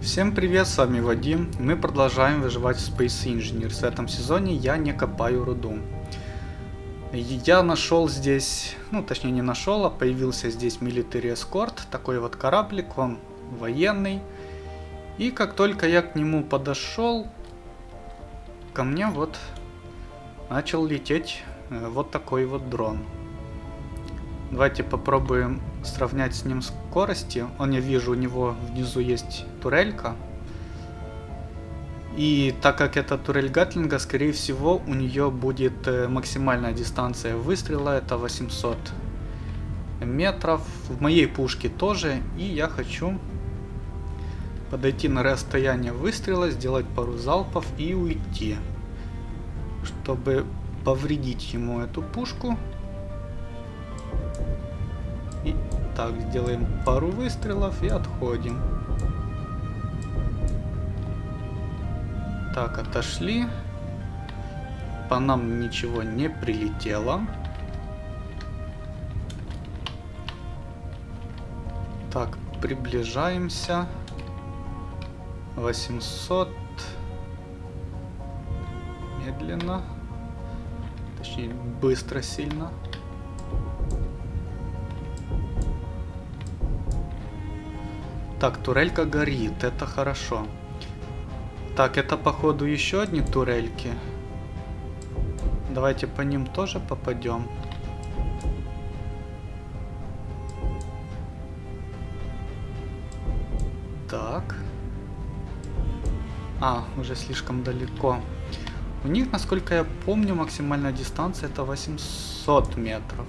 Всем привет, с вами Вадим. Мы продолжаем выживать в Space Engineers. В этом сезоне я не копаю руду. Я нашел здесь, ну точнее не нашел, а появился здесь Military Escort, такой вот кораблик, он военный. И как только я к нему подошел, ко мне вот начал лететь э, вот такой вот дрон. Давайте попробуем сравнять с ним скорости. Он, я вижу, у него внизу есть турелька. И так как это турель Гатлинга, скорее всего, у нее будет э, максимальная дистанция выстрела. Это 800 метров. В моей пушке тоже. И я хочу подойти на расстояние выстрела, сделать пару залпов и уйти. Чтобы повредить ему эту пушку. Так, сделаем пару выстрелов и отходим. Так, отошли. По нам ничего не прилетело. Так, приближаемся. 800. Медленно. Точнее, быстро сильно. Так, турелька горит, это хорошо. Так, это походу еще одни турельки. Давайте по ним тоже попадем. Так. А, уже слишком далеко. У них, насколько я помню, максимальная дистанция это 800 метров.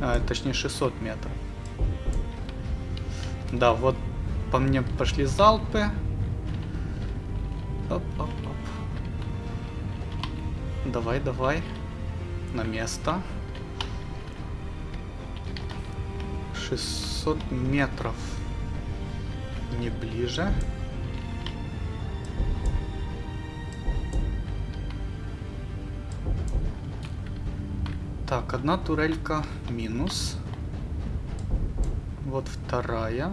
А, точнее 600 метров. Да, вот по мне пошли залпы. Оп, оп, оп. Давай, давай. На место. 600 метров. Не ближе. Так, одна турелька минус. Вот вторая.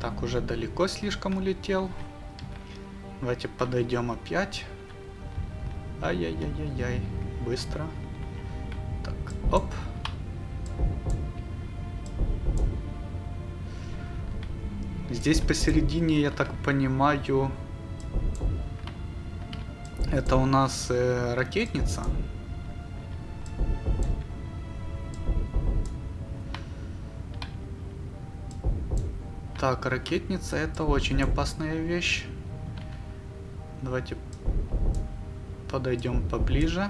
Так, уже далеко слишком улетел. Давайте подойдем опять. Ай-яй-яй-яй-яй. Быстро. Так, оп. Здесь посередине, я так понимаю, это у нас э, ракетница. Так, ракетница это очень опасная вещь. Давайте подойдем поближе.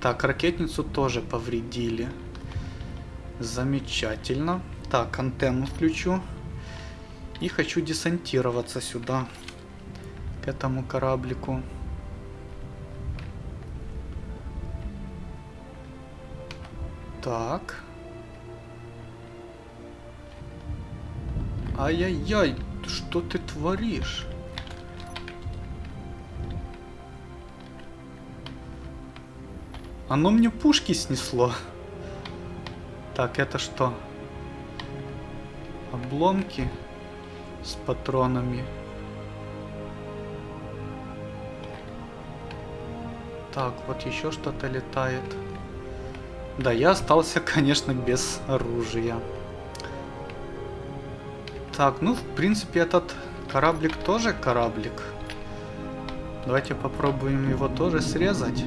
Так, ракетницу тоже повредили. Замечательно. Так, антенну включу. И хочу десантироваться сюда к этому кораблику. Так. Ай-яй-яй, что ты творишь? Оно мне пушки снесло. Так, это что? Обломки с патронами. Так, вот еще что-то летает. Да, я остался, конечно, без оружия. Так, ну, в принципе, этот кораблик тоже кораблик. Давайте попробуем его тоже срезать.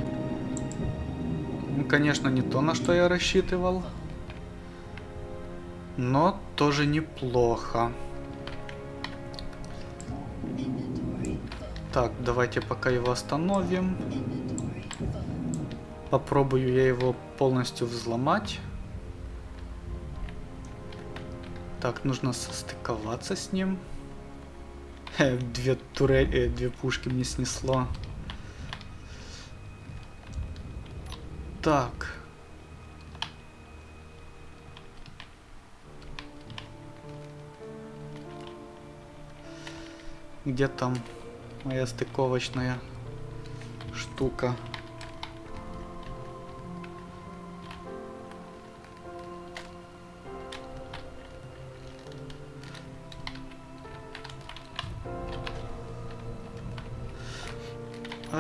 Ну, конечно, не то, на что я рассчитывал. Но тоже неплохо. Так, давайте пока его остановим. Попробую я его полностью взломать. Так, нужно состыковаться с ним. Э, две турель, э, две пушки мне снесло. Так. Где там моя стыковочная штука?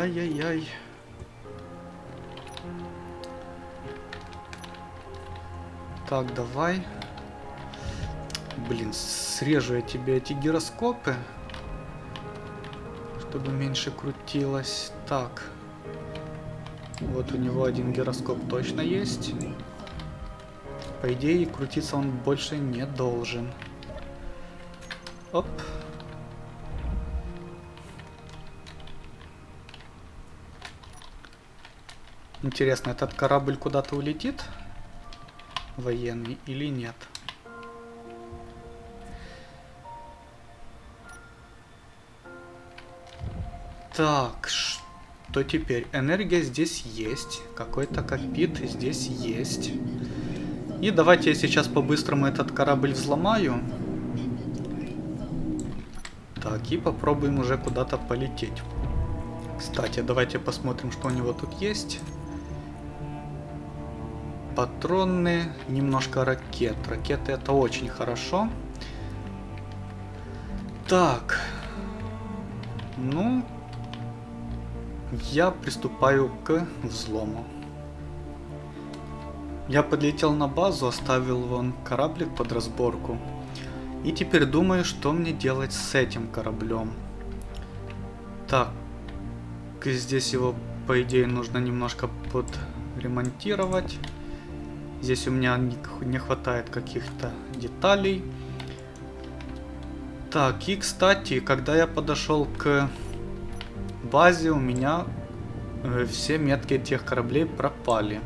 Ай-яй-яй. Так, давай. Блин, срежу я тебе эти гироскопы. Чтобы меньше крутилось. Так. Вот у него один гироскоп точно есть. По идее, крутиться он больше не должен. Оп. Интересно, этот корабль куда-то улетит? Военный или нет? Так, что теперь? Энергия здесь есть. Какой-то копит здесь есть. И давайте я сейчас по-быстрому этот корабль взломаю. Так, и попробуем уже куда-то полететь. Кстати, давайте посмотрим, что у него тут есть. Патроны, немножко ракет. Ракеты это очень хорошо. Так. Ну, я приступаю к взлому. Я подлетел на базу, оставил вон кораблик под разборку. И теперь думаю, что мне делать с этим кораблем. Так, здесь его, по идее, нужно немножко подремонтировать. Здесь у меня не хватает каких-то деталей. Так, и кстати, когда я подошел к базе у меня э, все метки этих кораблей пропали.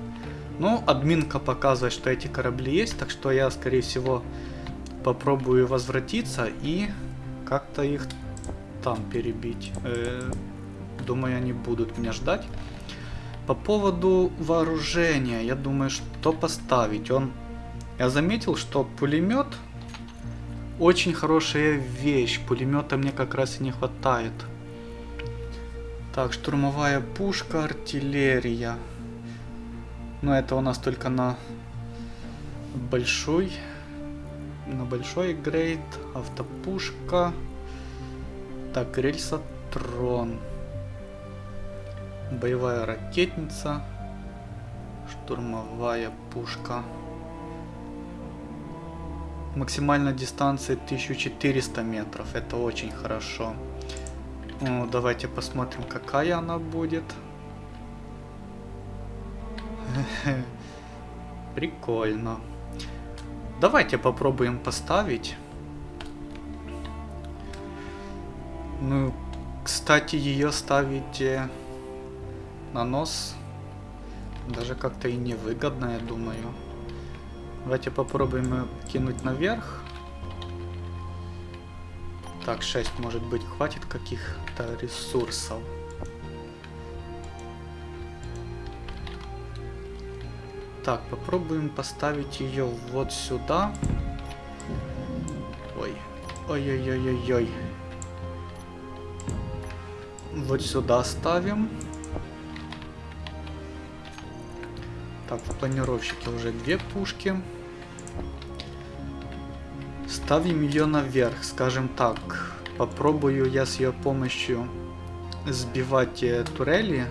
Ну, админка показывает, что эти корабли есть, так что я, скорее всего, попробую возвратиться и как-то их там перебить. Э, думаю, они будут меня ждать. По поводу вооружения, я думаю, что поставить. Он, я заметил, что пулемет очень хорошая вещь. Пулемета мне как раз и не хватает. Так, штурмовая пушка, артиллерия. Но это у нас только на большой. На большой грейд. Автопушка. Так, рельсотрон. Боевая ракетница. Штурмовая пушка. Максимальная дистанция 1400 метров. Это очень хорошо. Ну, давайте посмотрим, какая она будет. Прикольно. Давайте попробуем поставить. Ну, кстати, ее ставить на нос даже как-то и невыгодно, я думаю. Давайте попробуем кинуть наверх. Так, 6, может быть, хватит каких-то ресурсов. Так, попробуем поставить ее вот сюда. Ой. Ой-ой-ой-ой-ой. Вот сюда ставим. Так, в планировщике уже две пушки. Ставим ее наверх, скажем так. Попробую я с ее помощью сбивать э, турели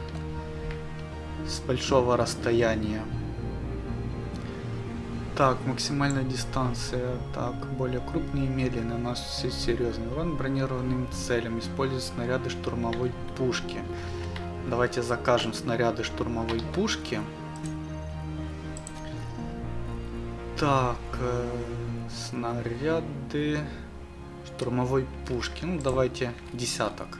с большого расстояния. Так, максимальная дистанция. Так, более крупные и медленные. Все серьезный урон бронированным целям. Используют снаряды штурмовой пушки. Давайте закажем снаряды штурмовой пушки. Так, э Снаряды штурмовой пушки. Ну, давайте десяток.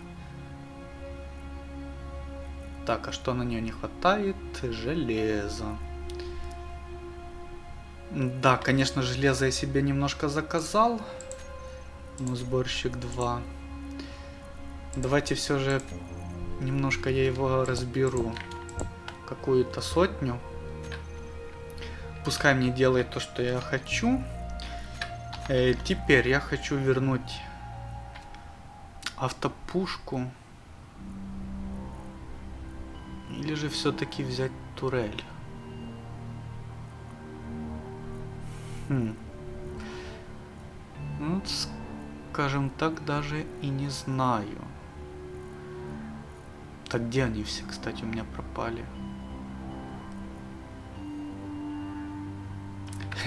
Так, а что на нее не хватает? Железо. Да, конечно, железо я себе немножко заказал. Ну, сборщик 2. Давайте все же немножко я его разберу. Какую-то сотню. Пускай мне делает то, что я хочу. Э, теперь я хочу вернуть автопушку. Или же все-таки взять турель. Хм. Ну, скажем так, даже и не знаю. Так где они все, кстати, у меня пропали?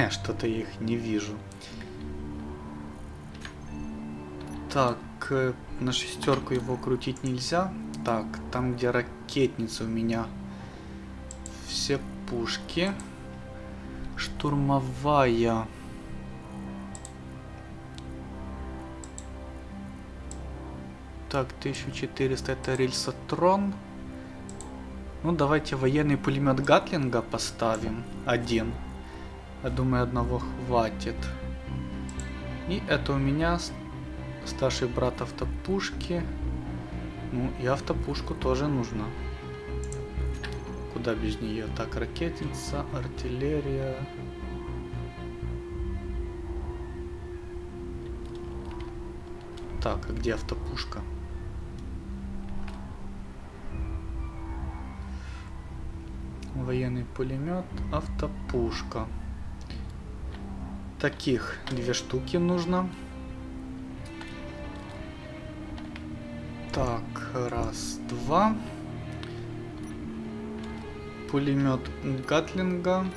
Что-то я их не вижу. Так, э, на шестерку его крутить нельзя. Так, там где ракетница у меня. Все пушки. Штурмовая. Так, 1400 это рельсотрон. Ну, давайте военный пулемет Гатлинга поставим. Один. Я думаю, одного хватит. И это у меня старший брат автопушки. Ну, и автопушку тоже нужно. Куда без нее? Так, ракетница, артиллерия. Так, а где автопушка? Военный пулемет, автопушка. Таких две штуки нужно. Так, раз, два. Пулемет Гатлинга.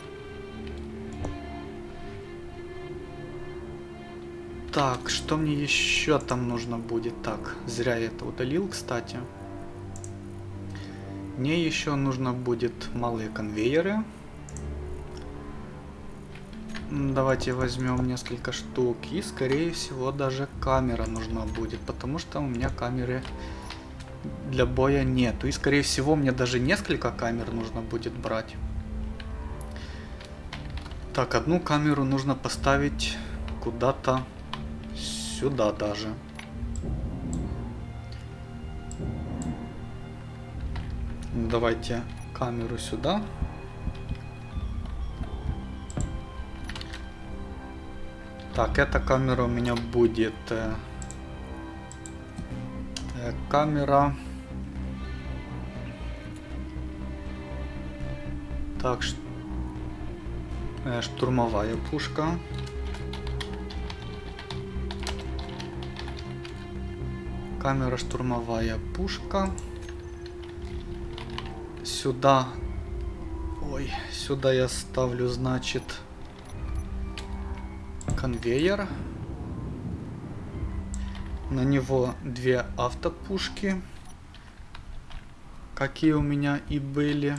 Так, что мне еще там нужно будет? Так, зря я это удалил, кстати. Мне еще нужно будет малые конвейеры. Давайте возьмем несколько штук. И, скорее всего, даже камера нужна будет. Потому что у меня камеры для боя нету. И, скорее всего, мне даже несколько камер нужно будет брать. Так, одну камеру нужно поставить куда-то сюда даже. Давайте камеру сюда. Так, эта камера у меня будет... Э, э, камера... Так, э, штурмовая пушка. Камера штурмовая пушка. Сюда... Ой, сюда я ставлю, значит конвейер. На него две автопушки. Какие у меня и были.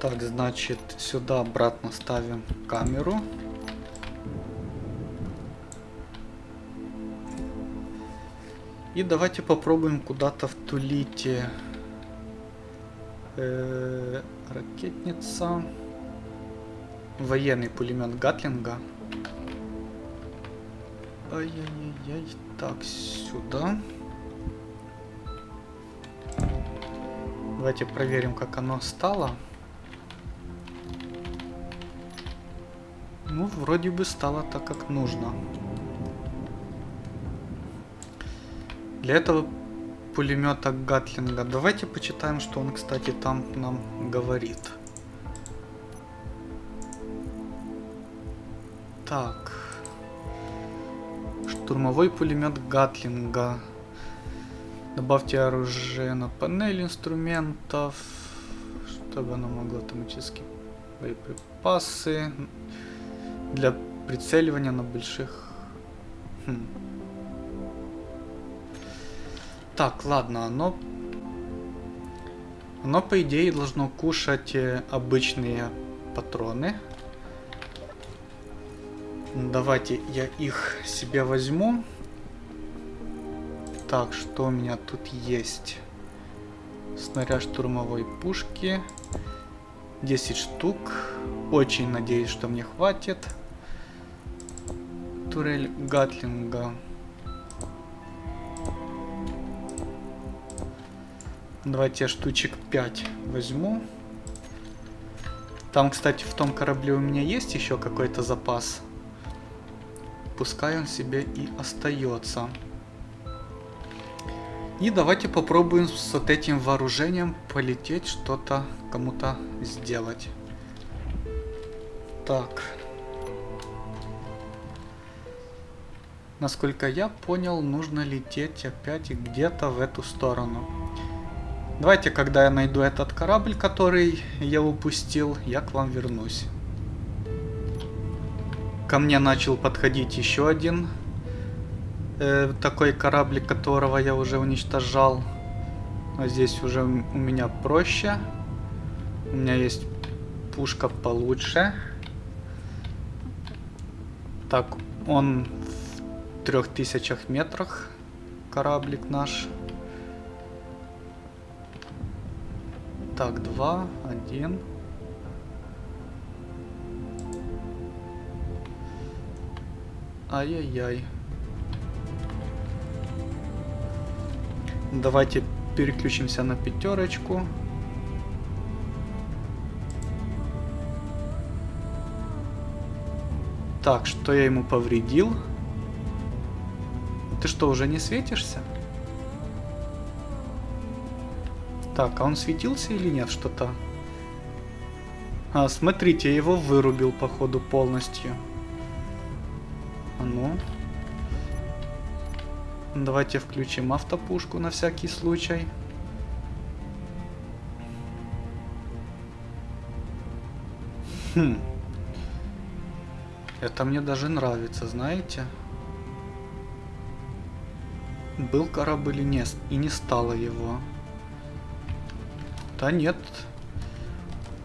Так, значит, сюда обратно ставим камеру. И давайте попробуем куда-то втулить э, ракетница. Военный пулемет Гатлинга. Ай-яй-яй. Так, сюда. Давайте проверим, как оно стало. Ну, вроде бы стало так, как нужно. Для этого пулемета Гатлинга. Давайте почитаем, что он, кстати, там нам говорит. Так. Штурмовой пулемет Гатлинга. Добавьте оружие на панель инструментов, чтобы оно могло автоматически боеприпасы для прицеливания на больших... Хм. Так, ладно, оно... Оно, по идее, должно кушать э, обычные патроны. Давайте я их себе возьму. Так, что у меня тут есть? Снаряд штурмовой пушки. 10 штук. Очень надеюсь, что мне хватит. Турель Гатлинга. Давайте я штучек 5 возьму. Там, кстати, в том корабле у меня есть еще какой-то запас. Пускай он себе и остается. И давайте попробуем с вот этим вооружением полететь, что-то кому-то сделать. Так. Насколько я понял, нужно лететь опять где-то в эту сторону. Давайте, когда я найду этот корабль, который я упустил, я к вам вернусь. Ко мне начал подходить еще один э, такой кораблик, которого я уже уничтожал. Но здесь уже у меня проще. У меня есть пушка получше. Так, он в трех тысячах метрах кораблик наш. Так, два, один. Ай-яй-яй. Давайте переключимся на пятерочку. Так, что я ему повредил? Ты что, уже не светишься? Так, а он светился или нет что-то? А, смотрите, я его вырубил, походу, полностью. А ну. Давайте включим автопушку на всякий случай. Хм. Это мне даже нравится, знаете? Был корабль или нет, и не стало его. Да нет.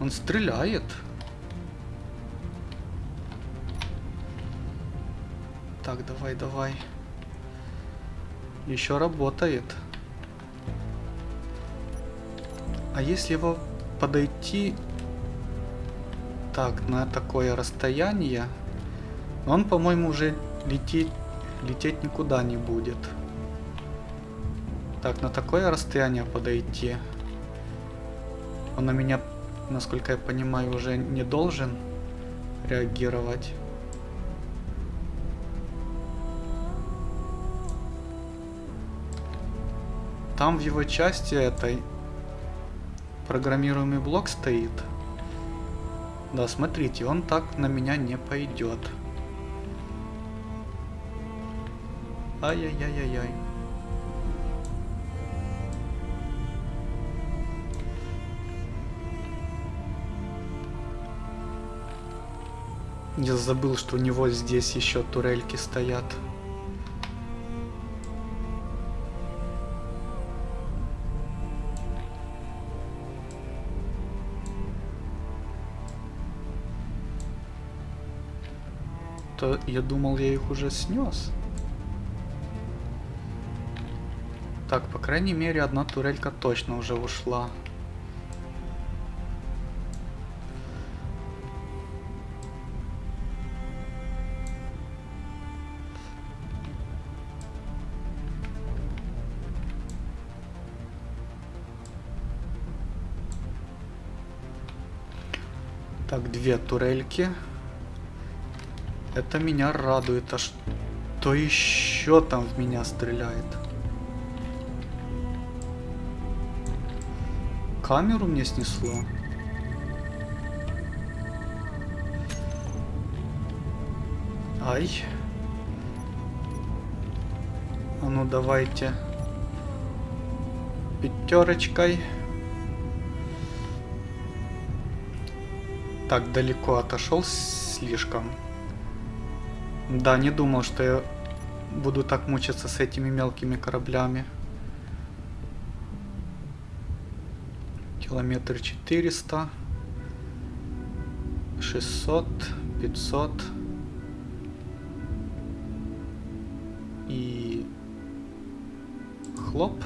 Он стреляет. Так, давай, давай. Еще работает. А если его подойти так на такое расстояние, он, по-моему, уже лететь, лететь никуда не будет. Так, на такое расстояние подойти. Он на меня, насколько я понимаю, уже не должен реагировать. Там в его части этой программируемый блок стоит. Да, смотрите, он так на меня не пойдет. Ай-яй-яй-яй-яй. Я забыл, что у него здесь еще турельки стоят. То я думал, я их уже снес. Так, по крайней мере, одна турелька точно уже ушла. Так, две турельки. Это меня радует. А что еще там в меня стреляет? Камеру мне снесло. Ай. А ну давайте. Пятерочкой. Так далеко отошел слишком. Да, не думал, что я буду так мучиться с этими мелкими кораблями. Километр 400. 600. 500. И... Хлоп.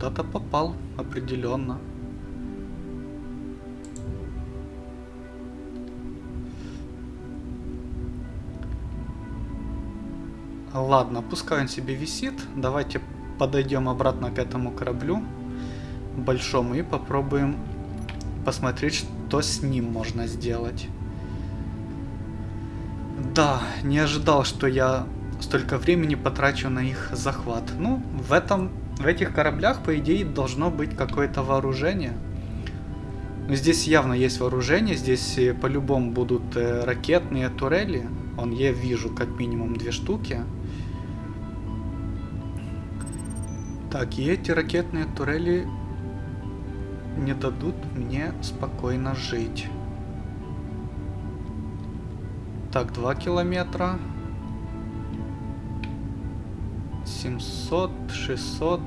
Куда-то попал, определенно. Ладно, пускай он себе висит. Давайте подойдем обратно к этому кораблю большому и попробуем посмотреть, что с ним можно сделать. Да, не ожидал, что я столько времени потрачу на их захват. Ну, в этом, в этих кораблях, по идее, должно быть какое-то вооружение. Но здесь явно есть вооружение, здесь э, по-любому будут э, ракетные турели. Он я вижу как минимум две штуки. Так, и эти ракетные турели не дадут мне спокойно жить. Так, 2 километра. 700, 600,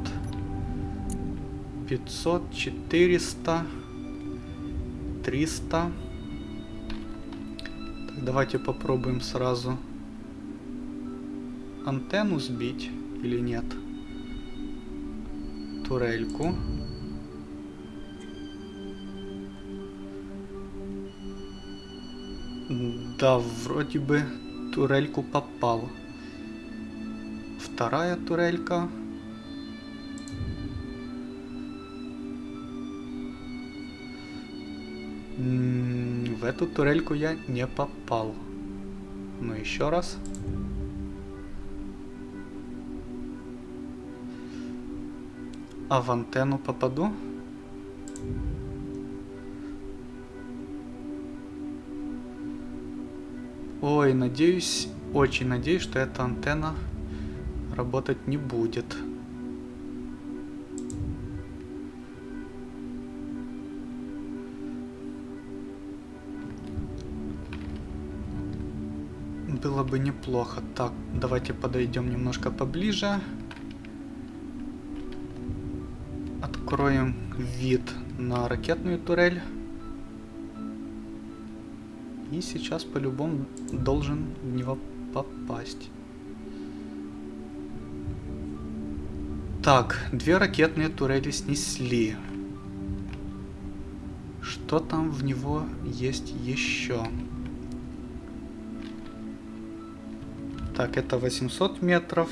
500, 400, 300. Так, давайте попробуем сразу антенну сбить или нет. Турельку. Да, вроде бы турельку попал. Вторая турелька. В эту турельку я не попал. Ну, еще раз. А в антенну попаду? Ой, надеюсь, очень надеюсь, что эта антенна работать не будет. Было бы неплохо. Так, давайте подойдем немножко поближе. Откроем вид на ракетную турель. И сейчас по-любому должен в него попасть. Так, две ракетные турели снесли. Что там в него есть еще? Так, это 800 метров.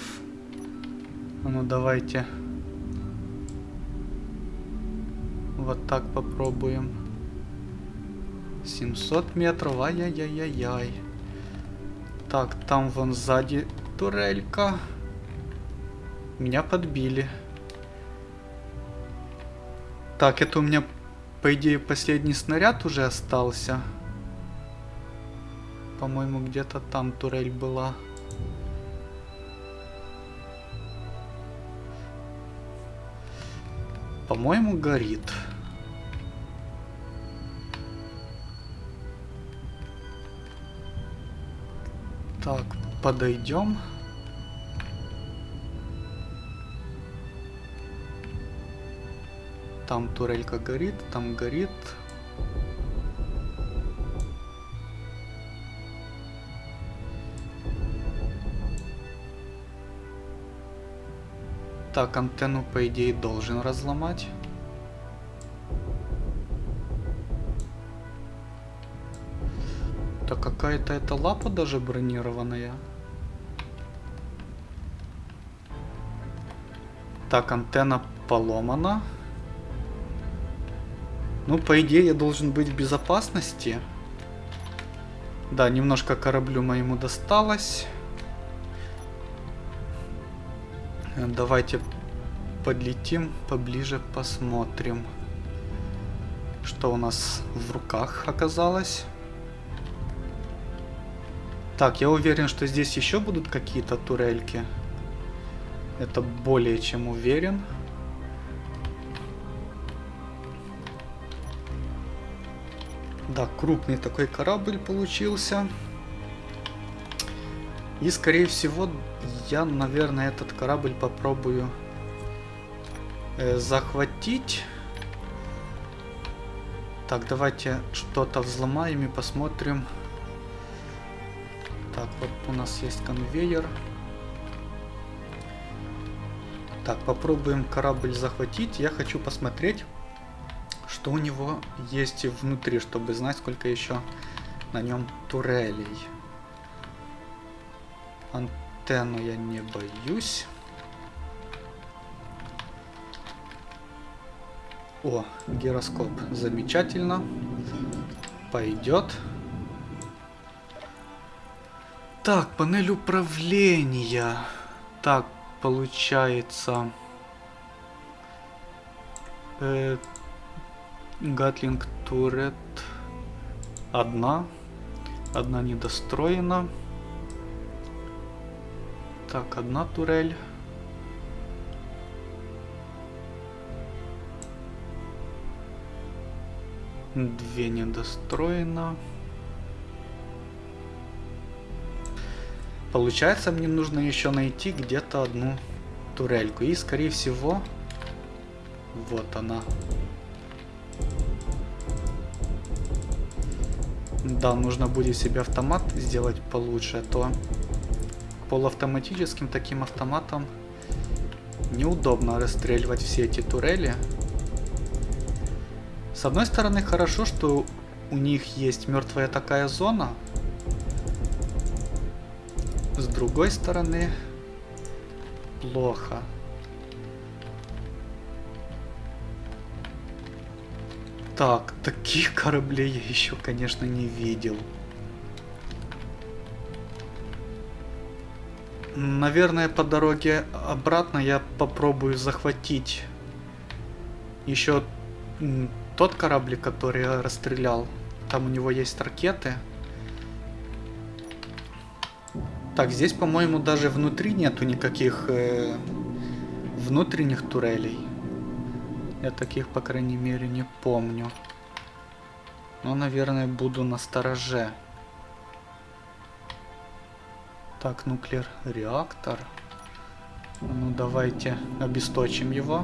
А ну давайте. Вот так попробуем. 700 метров, ай-яй-яй-яй-яй. Так, там вон сзади турелька. Меня подбили. Так, это у меня, по идее, последний снаряд уже остался. По-моему, где-то там турель была. По-моему, горит. Так, подойдем. Там турелька горит, там горит. Так, антенну по идее должен разломать. Так какая-то эта лапа даже бронированная. Так, антенна поломана. Ну, по идее, я должен быть в безопасности. Да, немножко кораблю моему досталось. Давайте подлетим поближе, посмотрим, что у нас в руках оказалось. Так, я уверен, что здесь еще будут какие-то турельки. Это более чем уверен. Да, крупный такой корабль получился. И, скорее всего, я, наверное, этот корабль попробую э, захватить. Так, давайте что-то взломаем и посмотрим. Так, вот у нас есть конвейер. Так, попробуем корабль захватить. Я хочу посмотреть, что у него есть внутри, чтобы знать, сколько еще на нем турелей. Антенну я не боюсь. О, гироскоп. Замечательно. Пойдет. Так, панель управления. Так, получается... Э, Гатлинг Турет. Одна. Одна недостроена. Так, одна турель. Две недостроено. Получается, мне нужно еще найти где-то одну турельку. И, скорее всего, вот она. Да, нужно будет себе автомат сделать получше, а то полуавтоматическим таким автоматом неудобно расстреливать все эти турели. С одной стороны, хорошо, что у них есть мертвая такая зона. С другой стороны, плохо. Так, таких кораблей я еще, конечно, не видел. Наверное, по дороге обратно я попробую захватить еще тот корабль, который я расстрелял. Там у него есть ракеты. Так, здесь, по-моему, даже внутри нету никаких э, внутренних турелей. Я таких, по крайней мере, не помню. Но, наверное, буду на стороже. Так, нуклеар реактор. Ну, давайте обесточим его.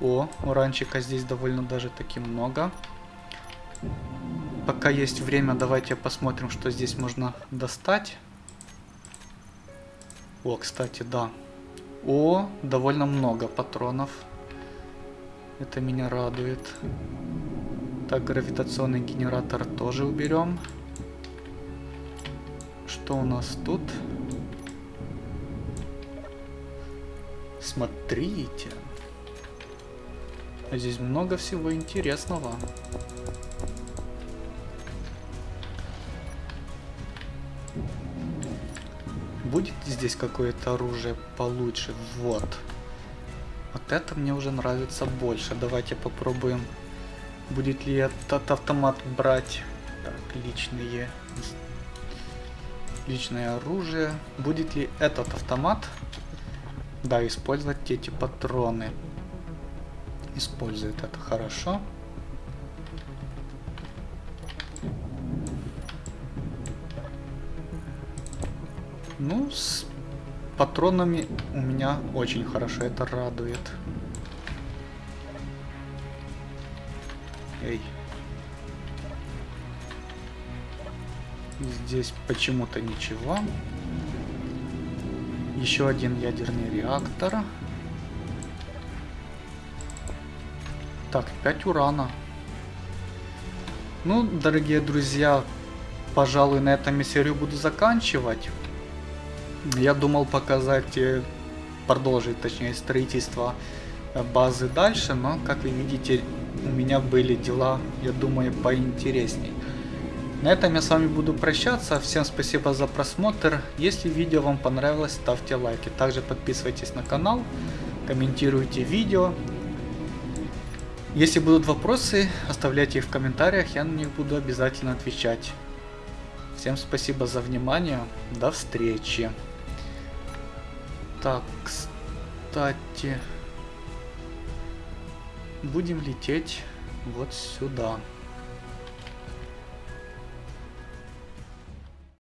О, уранчика здесь довольно даже таки много. Пока есть время, давайте посмотрим, что здесь можно достать. О, кстати, да. О, довольно много патронов. Это меня радует. Так, гравитационный генератор тоже уберем. Что у нас тут? Смотрите. Здесь много всего интересного. Будет здесь какое-то оружие получше? Вот. Вот это мне уже нравится больше. Давайте попробуем. Будет ли этот автомат брать? Так, личные... Личное оружие. Будет ли этот автомат? Да, использовать эти патроны. Использует это хорошо. Ну, с патронами у меня очень хорошо, это радует. Эй. Здесь почему-то ничего. Еще один ядерный реактор. Так, 5 урана. Ну, дорогие друзья, пожалуй, на этом я серию буду заканчивать. Я думал показать, э, продолжить, точнее, строительство э, базы дальше, но, как вы видите, у меня были дела, я думаю, поинтересней. На этом я с вами буду прощаться. Всем спасибо за просмотр. Если видео вам понравилось, ставьте лайки. Также подписывайтесь на канал, комментируйте видео. Если будут вопросы, оставляйте их в комментариях, я на них буду обязательно отвечать. Всем спасибо за внимание. До встречи. Так, кстати, будем лететь вот сюда.